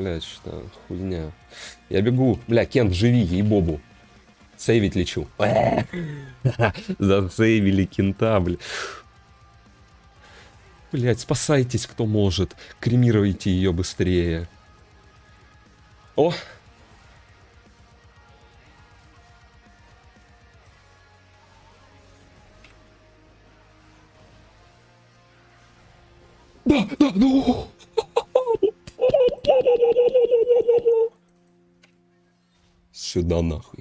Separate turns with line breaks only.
блядь, что хуйня. Я бегу. Бля, Кент, живи, ей-бобу. Сейвить лечу. Засейвили кента, бля. Блять, спасайтесь, кто может. Кремируйте ее быстрее. О! Да, да, ну! Сюда нахуй.